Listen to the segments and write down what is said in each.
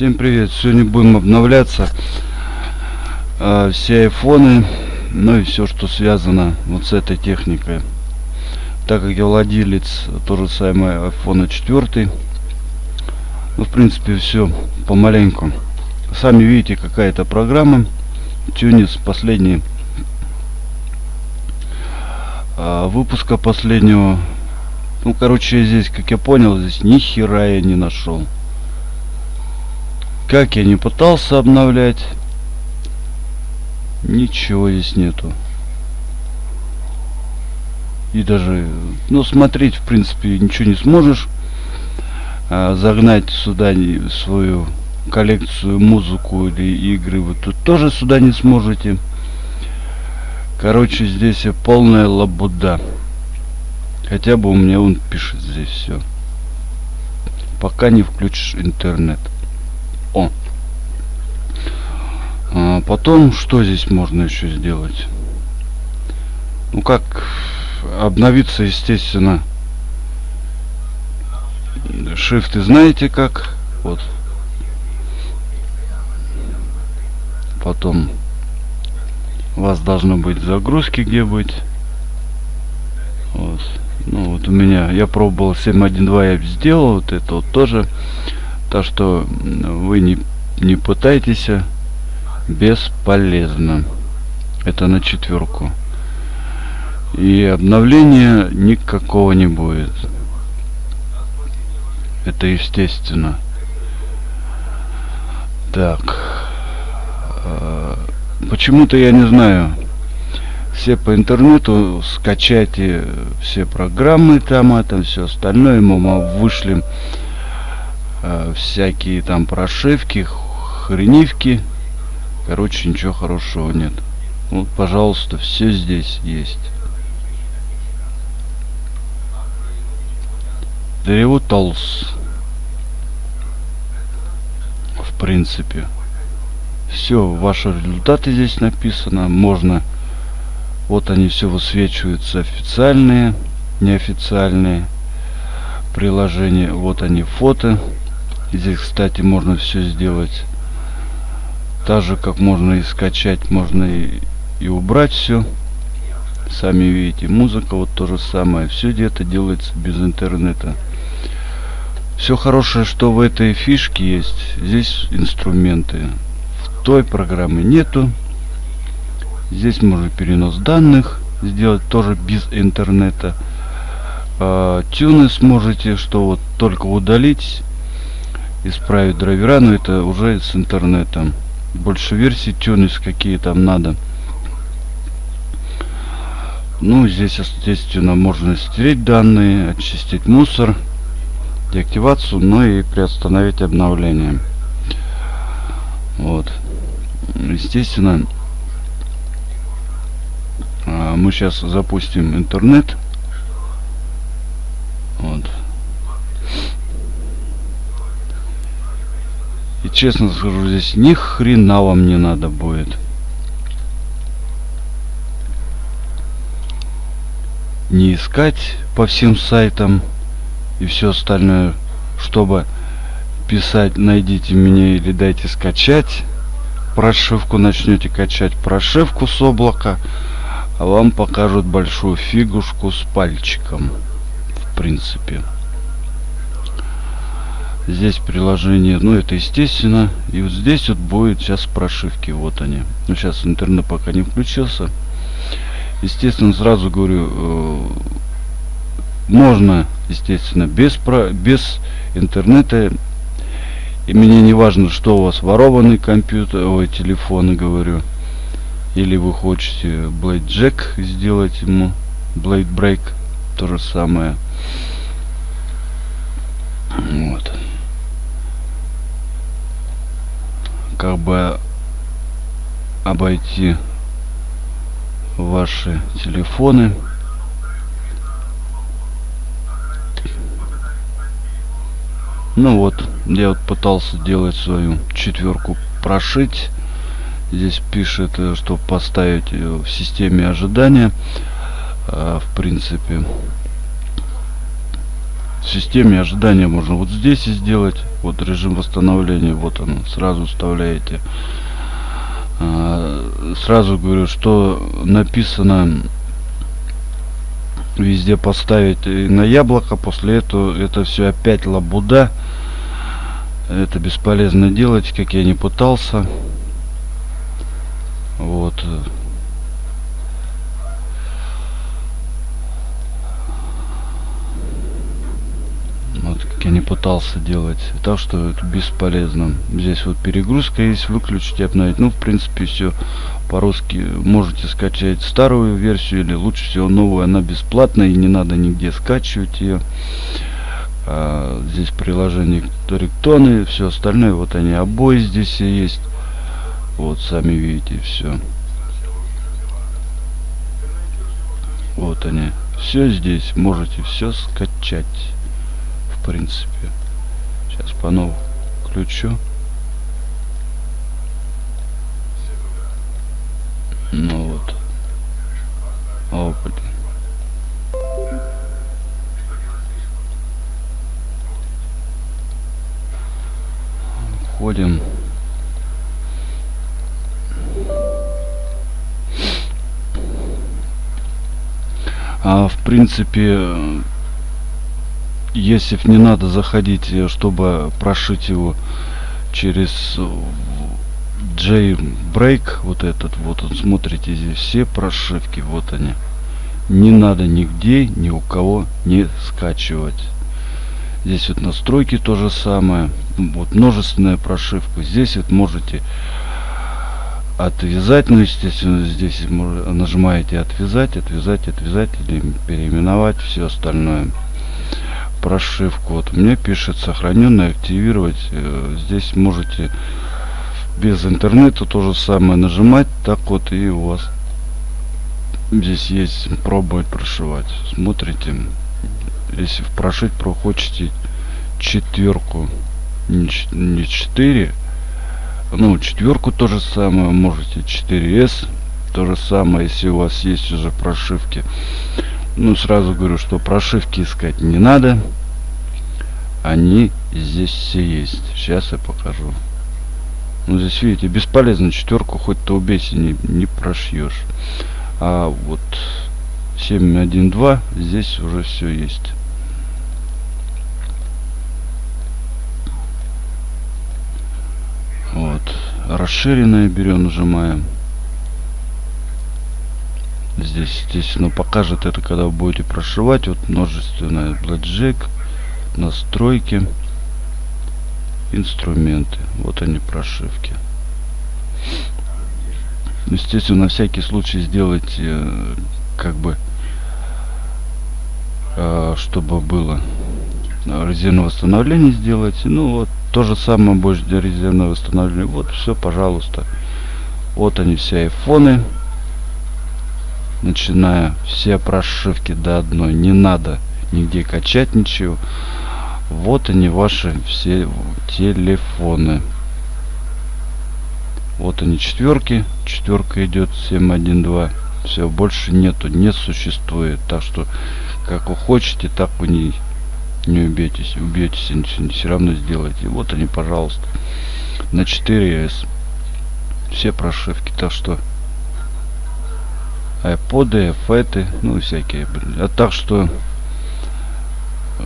Всем привет! Сегодня будем обновляться э, все айфоны, ну и все, что связано вот с этой техникой. Так как я владелец то же самое iPhone 4, ну в принципе все помаленьку. Сами видите какая-то программа, Тюнис последний э, выпуска последнего. Ну короче здесь, как я понял, здесь ни хера я не нашел. Как я не пытался обновлять, ничего здесь нету. И даже, ну, смотреть, в принципе, ничего не сможешь. А, загнать сюда свою коллекцию, музыку или игры вы тут тоже сюда не сможете. Короче, здесь полная лабуда. Хотя бы у меня он пишет здесь все. Пока не включишь интернет. О. А потом, что здесь можно еще сделать? Ну как обновиться, естественно. Шифты знаете как? Вот. Потом у вас должно быть загрузки где быть. Вот. Ну вот у меня, я пробовал 7.1.2, я сделал вот это вот тоже. Так что вы не, не пытайтесь, а бесполезно. Это на четверку. И обновления никакого не будет. Это естественно. Так. А, почему-то я не знаю. Все по интернету скачайте все программы там, это все остальное. Мы вышли э, всякие там прошивки, хренивки. Короче, ничего хорошего нет. Вот, пожалуйста, все здесь есть. Древо Толс. В принципе. Все, ваши результаты здесь написано. Можно... Вот они все высвечиваются официальные, неофициальные приложения. Вот они фото. Здесь, кстати, можно все сделать так же, как можно и скачать, можно и, и убрать все. Сами видите, музыка вот то же самое. Все где-то делается без интернета. Все хорошее, что в этой фишке есть. Здесь инструменты. В той программы нету. Здесь можно перенос данных сделать тоже без интернета. А, тюны сможете, что вот только удалить исправить драйвера, но это уже с интернетом. Больше версий тюнис какие там надо. Ну, здесь, естественно, можно стереть данные, очистить мусор, деактивацию, ну и приостановить обновление. Вот. Естественно, а, мы сейчас запустим интернет. Вот. И честно скажу, здесь ни хрена вам не надо будет. Не искать по всем сайтам и все остальное, чтобы писать найдите меня или дайте скачать прошивку начнете качать прошивку с облака а вам покажут большую фигушку с пальчиком в принципе здесь приложение ну это естественно. И вот здесь вот будет сейчас прошивки вот они. Ну сейчас интернет пока не включился. Естественно сразу говорю э, можно естественно без про без интернета. И мне не важно что у вас ворованный компьютер ой телефоны говорю. Или вы хотите Blade Jack сделать ему Blade Break то же самое. Вот как бы обойти ваши телефоны. Ну вот я вот пытался делать свою четверку прошить. Здесь пишет э, что поставить в системе ожидания. А, в принципе в системе ожидания можно вот здесь и сделать. Вот режим восстановления, вот он, сразу вставляете. А, сразу говорю, что написано везде поставить на яблоко. После этого это все опять лабуда. Это бесполезно делать, как я не пытался. Вот. Вот как я не пытался делать. Так что это бесполезно. Здесь вот перегрузка есть, выключить обновить. Ну, в принципе, все по-русски. Можете скачать старую версию или лучше всего новую. Она бесплатная и не надо нигде скачивать ее. А, здесь приложение риктоны, все остальное. Вот они обои здесь есть. Вот, сами видите, все. Вот они. Все здесь. Можете все скачать в принципе. Сейчас по новому включу. Ну вот. О, блин. Входим. А в принципе если не надо заходить, э, чтобы прошить его через J-Break, вот этот, вот он, смотрите, здесь все прошивки, вот они. Не надо нигде, ни у кого не скачивать. Здесь вот настройки то же самое. Вот множественная прошивка. Здесь вот можете отвязать, ну естественно здесь нажимаете отвязать, отвязать, отвязать или переименовать все остальное прошивку. Вот мне пишет сохраненный активировать. Э, здесь можете без интернета то же самое нажимать. Так вот и у вас здесь есть пробовать прошивать. Смотрите. Если прошить прохочете четверку, не 4, ну четверку то же самое, можете 4S, то же самое, если у вас есть уже прошивки ну, сразу говорю, что прошивки искать не надо. Они здесь все есть. Сейчас я покажу. Ну, здесь, видите, бесполезно четверку, хоть то убейся, не, не прошьешь. А вот 7.1.2 здесь уже все есть. Вот. Расширенное берем, нажимаем. Здесь, естественно, покажет это, когда вы будете прошивать. Вот множественное Blackjack, настройки, инструменты. Вот они прошивки. Естественно, на всякий случай сделать, э, как бы, э, чтобы было резервное восстановление сделать. Ну вот, то же самое больше для резервного восстановления. Вот, все, пожалуйста. Вот они все айфоны начиная все прошивки до одной. Не надо нигде качать ничего. Вот они ваши все телефоны. Вот они четверки. Четверка идет 712 все больше нету не существует. Так что как вы хотите так вы не не убейтесь убьетесь все равно сделайте. Вот они пожалуйста. На 4s все прошивки. Так что айподы, феты, ну всякие. А так что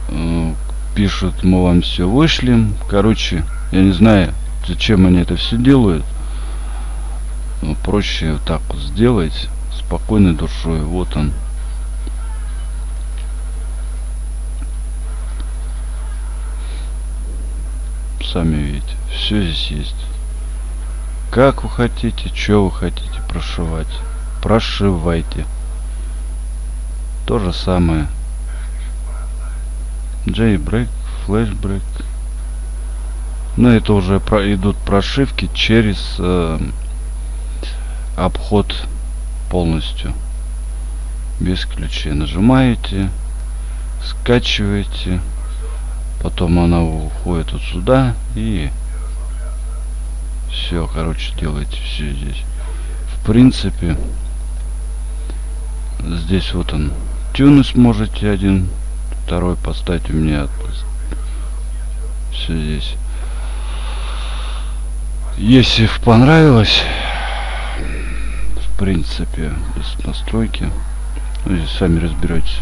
э, пишут, мы вам все вышлем. Короче, я не знаю, зачем они это все делают. Но проще так вот сделать спокойной душой. Вот он. Сами видите, все здесь есть. Как вы хотите, что вы хотите прошивать прошивайте. То же самое. Jailbreak, Flashbreak. Но это уже про, идут прошивки через э, обход полностью. Без ключей. Нажимаете, скачиваете. Потом она уходит вот сюда и все, короче, делаете все здесь. В принципе, Здесь вот он. Тюнус можете один второй поставить у меня все здесь. Если понравилось в принципе без настройки ну, здесь сами разбирайтесь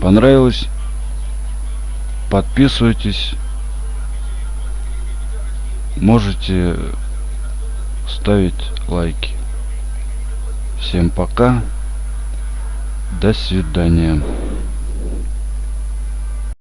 понравилось подписывайтесь. Можете ставить лайки всем пока. До свидания